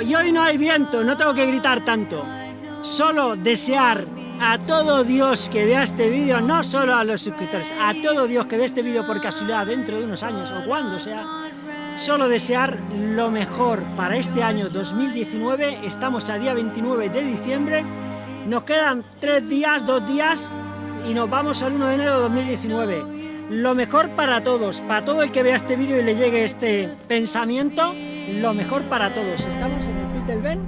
siento, no tengo que gritar tanto. Solo desear a todo Dios que vea este vídeo, no solo a los suscriptores, a todo Dios que vea este vídeo por casualidad dentro de unos años o cuando sea, solo desear lo mejor para este año 2019. Estamos a día 29 de diciembre, nos quedan tres días, dos días y nos vamos al 1 de enero de 2019. Lo mejor para todos, para todo el que vea este vídeo y le llegue este pensamiento, lo mejor para todos. Estamos en el Pit del Ben,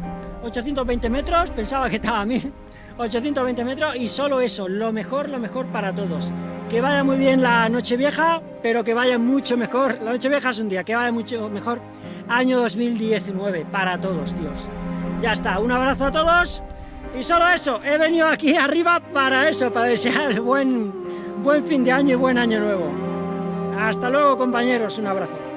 820 metros, pensaba que estaba a 1000, 820 metros y solo eso, lo mejor, lo mejor para todos. Que vaya muy bien la noche vieja, pero que vaya mucho mejor, la noche vieja es un día, que vaya mucho mejor año 2019 para todos, Dios. Ya está, un abrazo a todos y solo eso, he venido aquí arriba para eso, para desear buen, buen fin de año y buen año nuevo. Hasta luego compañeros, un abrazo.